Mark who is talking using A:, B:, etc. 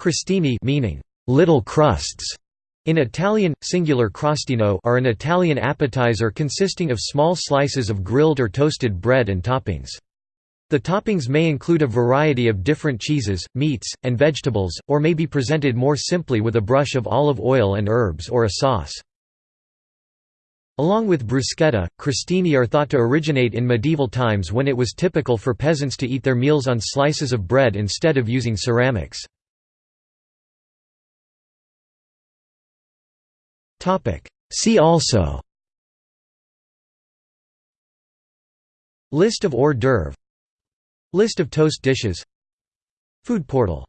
A: Crostini meaning little crusts in Italian, singular crostino are an Italian appetizer consisting of small slices of grilled or toasted bread and toppings. The toppings may include a variety of different cheeses, meats, and vegetables, or may be presented more simply with a brush of olive oil and herbs or a sauce. Along with bruschetta, crostini are thought to originate in medieval times when it was typical for peasants to eat their meals on slices of bread instead of using ceramics. See also. List of hors d'oeuvre List of toast dishes. Food portal